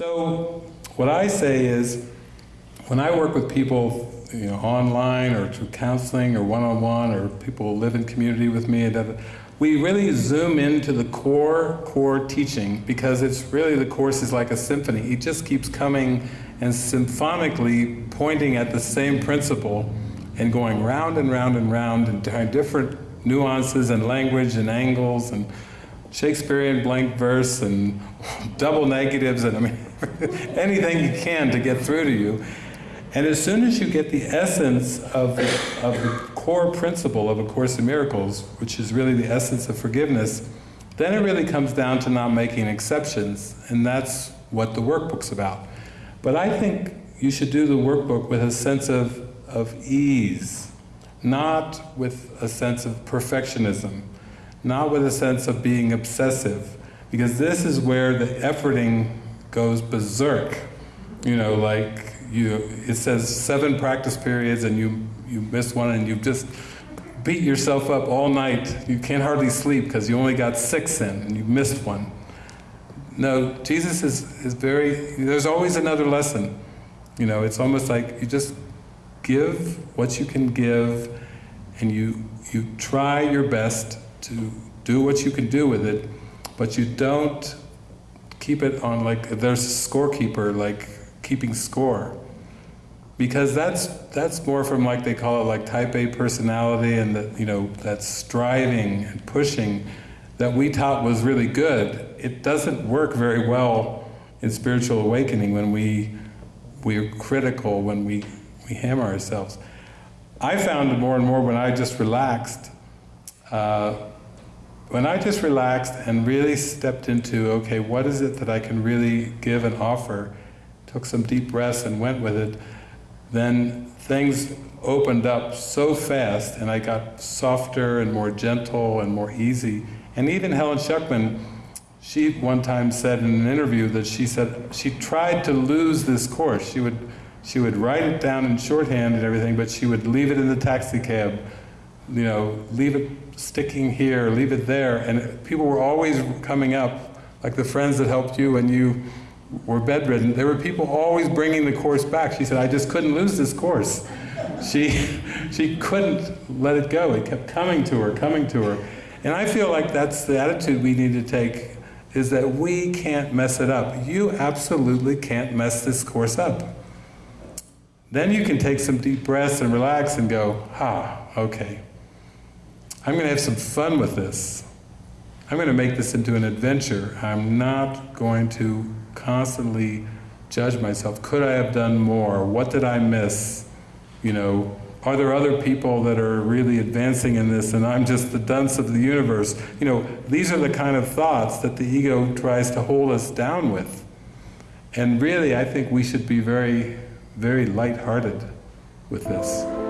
So what I say is, when I work with people, you know, online or through counseling or one-on-one or people who live in community with me, we really zoom into the core, core teaching because it's really the Course is like a symphony. It just keeps coming and symphonically pointing at the same principle and going round and round and round and different nuances and language and angles and Shakespearean blank verse and double negatives and I mean anything you can to get through to you. And as soon as you get the essence of the, of the core principle of A Course in Miracles, which is really the essence of forgiveness, then it really comes down to not making exceptions, and that's what the workbook's about. But I think you should do the workbook with a sense of, of ease, not with a sense of perfectionism, not with a sense of being obsessive, because this is where the efforting goes berserk. You know, like you, it says seven practice periods and you, you miss one and you just beat yourself up all night. You can't hardly sleep because you only got six in and you missed one. No, Jesus is, is very, there's always another lesson. You know, it's almost like you just give what you can give and you, you try your best to do what you can do with it, but you don't keep it on like, there's a scorekeeper, like keeping score. Because that's, that's more from like, they call it like type A personality and that, you know, that striving and pushing that we taught was really good. It doesn't work very well in spiritual awakening when we, we're critical, when we, we hammer ourselves. I found more and more when I just relaxed, uh, when I just relaxed and really stepped into, okay, what is it that I can really give and offer, took some deep breaths and went with it, then things opened up so fast and I got softer and more gentle and more easy. And even Helen Schucman, she one time said in an interview that she said she tried to lose this course. She would, she would write it down in shorthand and everything, but she would leave it in the taxi cab, you know, leave it sticking here, leave it there, and people were always coming up, like the friends that helped you when you were bedridden, there were people always bringing the course back. She said, I just couldn't lose this course. She, she couldn't let it go. It kept coming to her, coming to her. And I feel like that's the attitude we need to take, is that we can't mess it up. You absolutely can't mess this course up. Then you can take some deep breaths and relax and go, ah, okay, I'm going to have some fun with this. I'm going to make this into an adventure. I'm not going to constantly judge myself. Could I have done more? What did I miss? You know, are there other people that are really advancing in this and I'm just the dunce of the universe? You know, these are the kind of thoughts that the ego tries to hold us down with. And really, I think we should be very, very light-hearted with this.